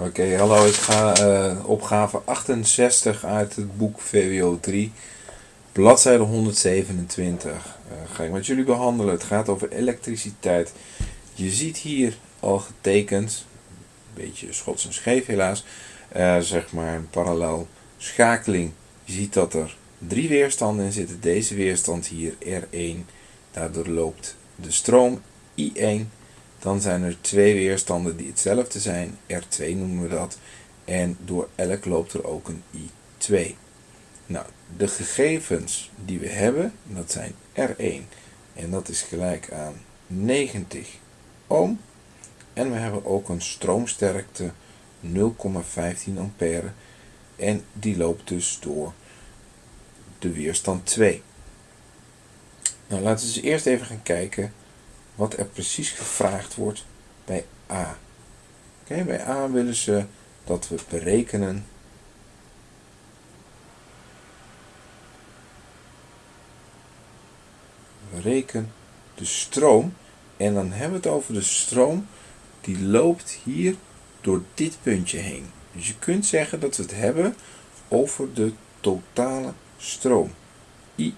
Oké, hallo, ik ga uh, opgave 68 uit het boek VWO 3, bladzijde 127. Uh, ga ik met jullie behandelen. Het gaat over elektriciteit. Je ziet hier al getekend, een beetje schots en scheef helaas, uh, zeg maar een parallel schakeling. Je ziet dat er drie weerstanden in zitten. Deze weerstand hier, R1, daardoor loopt de stroom I1 dan zijn er twee weerstanden die hetzelfde zijn. R2 noemen we dat. En door elk loopt er ook een I2. Nou, de gegevens die we hebben, dat zijn R1. En dat is gelijk aan 90 ohm. En we hebben ook een stroomsterkte 0,15 ampère. En die loopt dus door de weerstand 2. Nou, laten we eens eerst even gaan kijken wat er precies gevraagd wordt bij A. Bij A willen ze dat we berekenen bereken de stroom en dan hebben we het over de stroom die loopt hier door dit puntje heen. Dus je kunt zeggen dat we het hebben over de totale stroom. I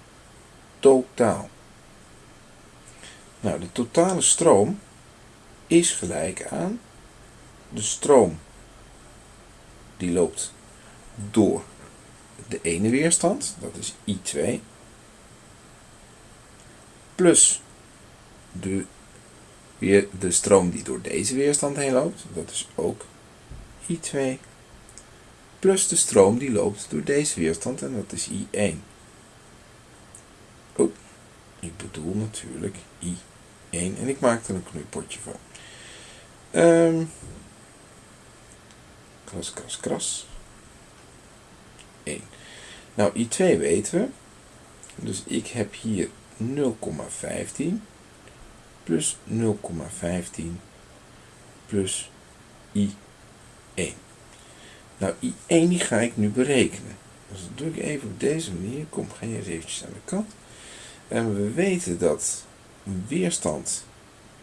totaal. Nou, de totale stroom is gelijk aan de stroom die loopt door de ene weerstand, dat is I2, plus de, weer, de stroom die door deze weerstand heen loopt, dat is ook I2, plus de stroom die loopt door deze weerstand en dat is I1. Oh, ik bedoel natuurlijk I2. 1 En ik maak er een knoeipotje van. Um, kras, kras, kras. 1. Nou, I2 weten we. Dus ik heb hier 0,15 plus 0,15 plus I1. Nou, I1 die ga ik nu berekenen. Dus dat doe ik even op deze manier. Kom, ga je eens aan de kant. En we weten dat weerstand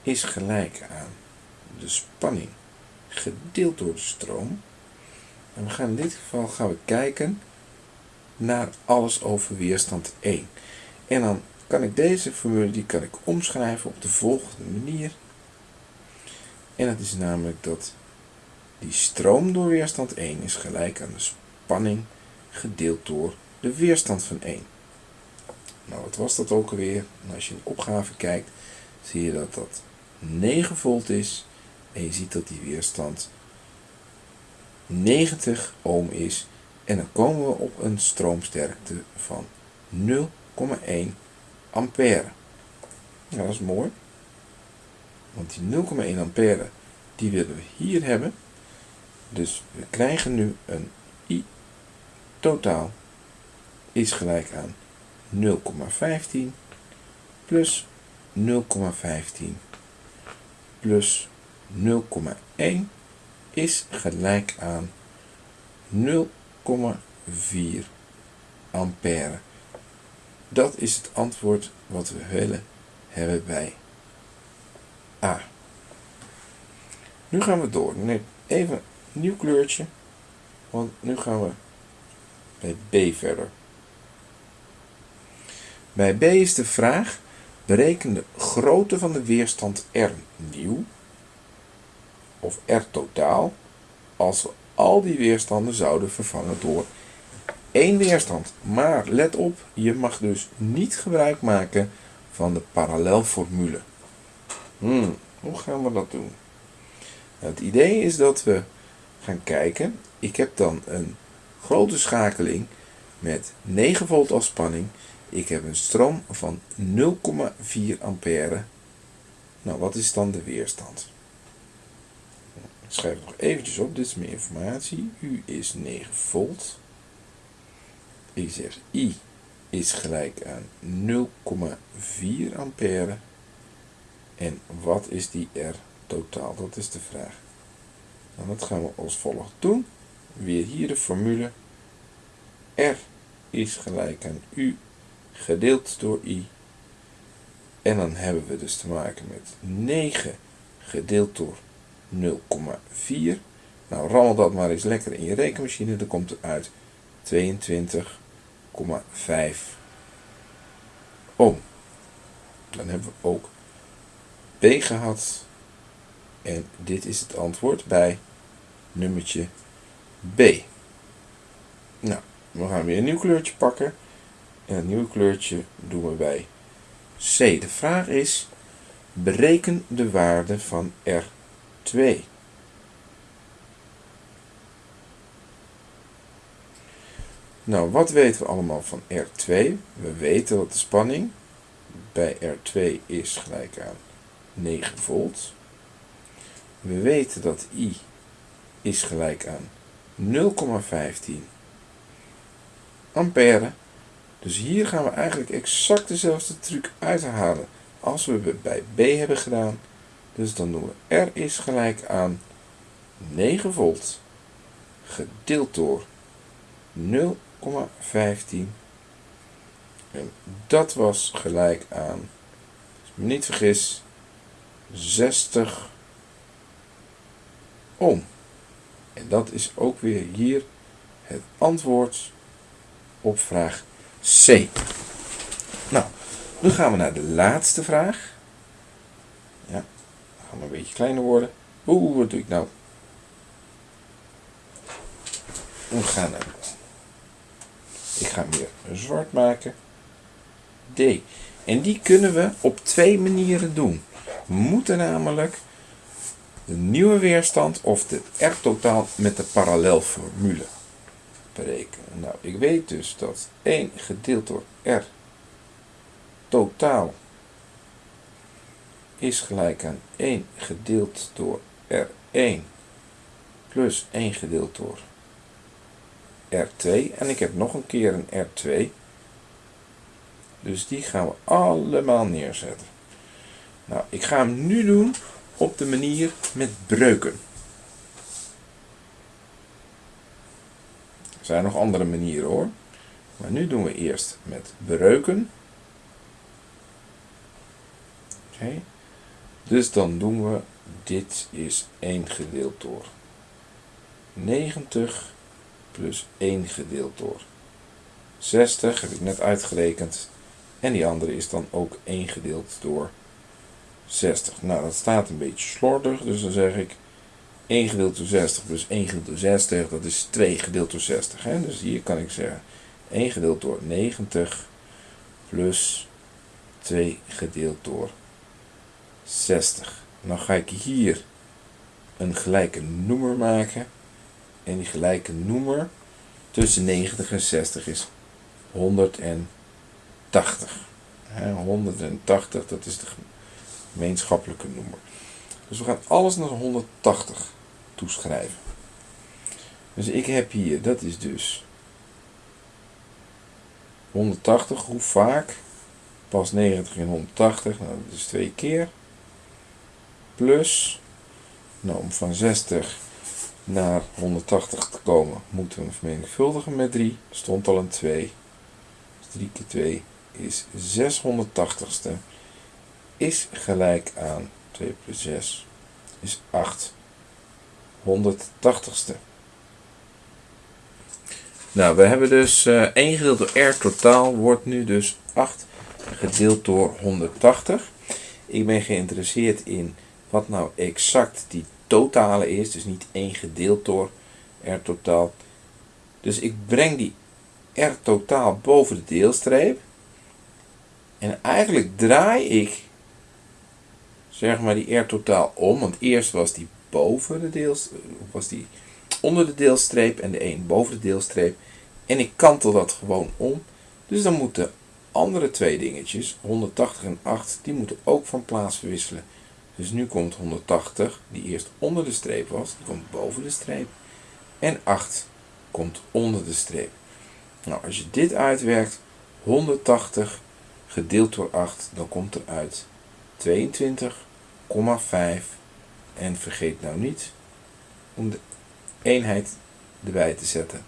is gelijk aan de spanning gedeeld door de stroom. En we gaan in dit geval gaan we kijken naar alles over weerstand 1. En dan kan ik deze formule die kan ik omschrijven op de volgende manier. En dat is namelijk dat die stroom door weerstand 1 is gelijk aan de spanning gedeeld door de weerstand van 1. Nou, wat was dat ook alweer? En als je in de opgave kijkt, zie je dat dat 9 volt is. En je ziet dat die weerstand 90 ohm is. En dan komen we op een stroomsterkte van 0,1 ampère. Nou, dat is mooi. Want die 0,1 ampère, die willen we hier hebben. Dus we krijgen nu een I totaal is gelijk aan 0,15 plus 0,15 plus 0,1 is gelijk aan 0,4 ampère. Dat is het antwoord wat we willen hebben bij A. Nu gaan we door. Nee, even een nieuw kleurtje, want nu gaan we bij B verder. Bij B is de vraag, bereken de grootte van de weerstand R nieuw of R totaal als we al die weerstanden zouden vervangen door één weerstand. Maar let op, je mag dus niet gebruik maken van de parallelformule. Hmm, hoe gaan we dat doen? Het idee is dat we gaan kijken. Ik heb dan een grote schakeling met 9 volt als spanning ik heb een stroom van 0,4 ampère. Nou, wat is dan de weerstand? Ik schrijf het nog eventjes op, dit is meer informatie. U is 9 volt. Ik zeg I is gelijk aan 0,4 ampère. En wat is die R totaal? Dat is de vraag. Nou, dat gaan we als volgt doen. Weer hier de formule. R is gelijk aan U gedeeld door i. En dan hebben we dus te maken met 9 gedeeld door 0,4. Nou, rammel dat maar eens lekker in je rekenmachine. Dan komt er uit 22,5 ohm. Dan hebben we ook B gehad. En dit is het antwoord bij nummertje B. Nou, we gaan weer een nieuw kleurtje pakken. En het nieuwe kleurtje doen we bij C. De vraag is, bereken de waarde van R2. Nou, wat weten we allemaal van R2? We weten dat de spanning bij R2 is gelijk aan 9 volt. We weten dat I is gelijk aan 0,15 ampère. Dus hier gaan we eigenlijk exact dezelfde truc uithalen als we bij B hebben gedaan. Dus dan doen we R is gelijk aan 9 volt gedeeld door 0,15 en dat was gelijk aan, als ik me niet vergis, 60 ohm. En dat is ook weer hier het antwoord op vraag C. Nou, nu gaan we naar de laatste vraag. Ja, gaan we een beetje kleiner worden. Oeh, wat doe ik nou? We gaan naar. Ik ga hem weer zwart maken. D. En die kunnen we op twee manieren doen. We moeten namelijk de nieuwe weerstand of de R-totaal met de parallelformule berekenen. Nou, ik weet dus dat 1 gedeeld door R totaal is gelijk aan 1 gedeeld door R1 plus 1 gedeeld door R2. En ik heb nog een keer een R2. Dus die gaan we allemaal neerzetten. Nou, ik ga hem nu doen op de manier met breuken. Zijn nog andere manieren hoor. Maar nu doen we eerst met breuken. Oké. Dus dan doen we, dit is 1 gedeeld door 90 plus 1 gedeeld door 60, heb ik net uitgerekend. En die andere is dan ook 1 gedeeld door 60. Nou, dat staat een beetje slordig, dus dan zeg ik 1 gedeeld door 60 plus 1 gedeeld door 60, dat is 2 gedeeld door 60. Hè? Dus hier kan ik zeggen 1 gedeeld door 90 plus 2 gedeeld door 60. Dan ga ik hier een gelijke noemer maken. En die gelijke noemer tussen 90 en 60 is 180. 180, dat is de gemeenschappelijke noemer. Dus we gaan alles naar 180 toeschrijven. Dus ik heb hier, dat is dus 180, hoe vaak? Pas 90 in 180, nou dat is twee keer. Plus, nou om van 60 naar 180 te komen, moeten we vermenigvuldigen met 3. Er stond al een 2. Dus 3 keer 2 is 680ste. Is gelijk aan 2 plus 6 is 8 180ste. Nou, we hebben dus uh, 1 gedeeld door R totaal wordt nu dus 8 gedeeld door 180. Ik ben geïnteresseerd in wat nou exact die totale is, dus niet 1 gedeeld door R totaal. Dus ik breng die R totaal boven de deelstreep. En eigenlijk draai ik zeg maar die R totaal om, want eerst was die boven de deelstreep, was die onder de deelstreep en de 1 boven de deelstreep. En ik kantel dat gewoon om. Dus dan moeten andere twee dingetjes, 180 en 8, die moeten ook van plaats verwisselen. Dus nu komt 180, die eerst onder de streep was, die komt boven de streep. En 8 komt onder de streep. Nou, als je dit uitwerkt, 180 gedeeld door 8, dan komt er uit 22,5. En vergeet nou niet om de eenheid erbij te zetten.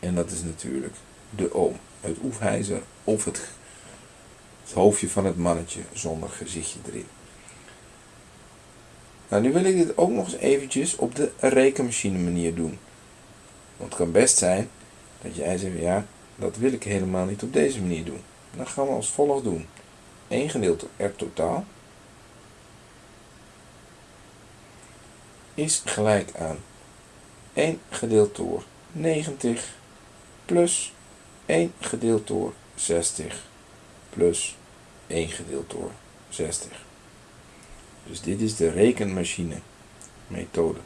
En dat is natuurlijk de oom, het oefijzer of het, het hoofdje van het mannetje zonder gezichtje erin. Nou, nu wil ik dit ook nog eens eventjes op de rekenmachine manier doen. Want het kan best zijn dat jij zegt, ja, dat wil ik helemaal niet op deze manier doen. Dan gaan we als volgt doen. 1 gedeeld door R totaal is gelijk aan 1 gedeeld door 90 plus 1 gedeeld door 60 plus 1 gedeeld door 60. Dus dit is de rekenmachine methode.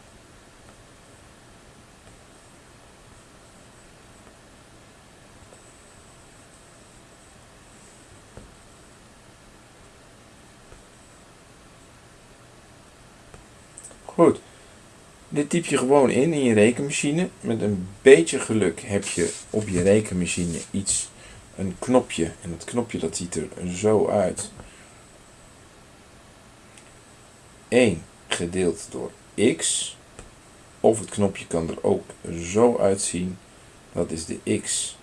Goed. Dit typ je gewoon in in je rekenmachine. Met een beetje geluk heb je op je rekenmachine iets, een knopje. En dat knopje dat ziet er zo uit. 1 gedeeld door x. Of het knopje kan er ook zo uitzien. Dat is de x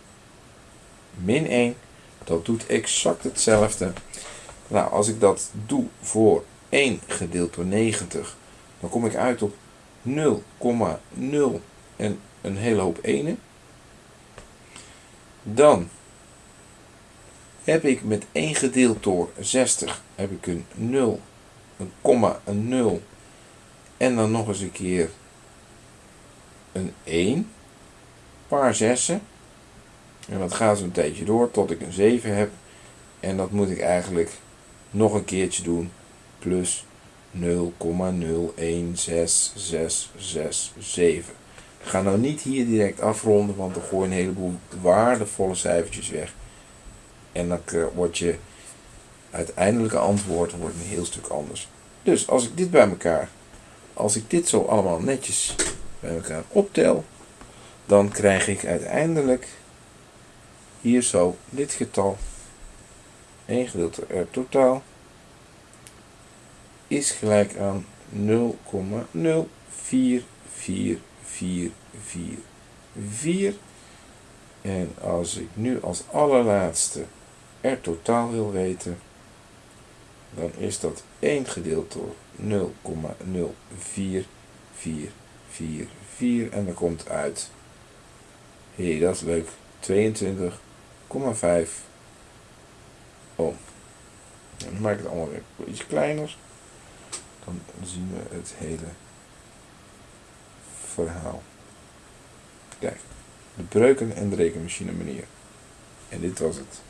min 1. Dat doet exact hetzelfde. Nou, als ik dat doe voor 1 gedeeld door 90, dan kom ik uit op 0,0 en een hele hoop enen. Dan heb ik met 1 gedeeld door 60 heb ik een 0, een komma, een 0 en dan nog eens een keer een 1, paar zessen. En dat gaat zo'n tijdje door tot ik een 7 heb. En dat moet ik eigenlijk nog een keertje doen plus 0,0166667. Ga nou niet hier direct afronden, want dan gooi je een heleboel waardevolle cijfertjes weg. En dan wordt je uiteindelijke antwoord wordt een heel stuk anders. Dus als ik dit bij elkaar, als ik dit zo allemaal netjes bij elkaar optel, dan krijg ik uiteindelijk hier zo dit getal 1 gedeelte r totaal is gelijk aan 0,044444. En als ik nu als allerlaatste er totaal wil weten, dan is dat 1 gedeeld door 0,04444 en dan komt uit, hé dat is leuk, 22,5 ohm. dan maak ik het allemaal weer iets kleiner dan zien we het hele verhaal. Kijk, de breuken en de rekenmachine manier. En dit was het.